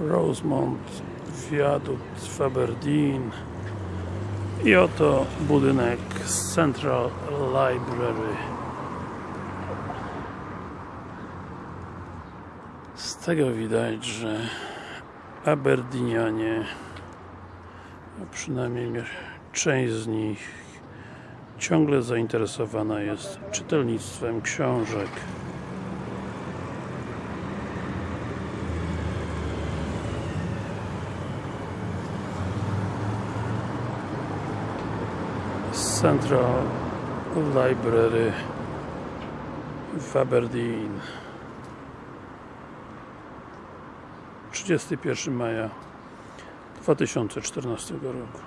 Rosemont, wiadukt w Aberdeen i oto budynek Central Library. Z tego widać, że Aberdeenianie a przynajmniej część z nich ciągle zainteresowana jest czytelnictwem książek Central Library w Aberdeen 31 maja 2014 roku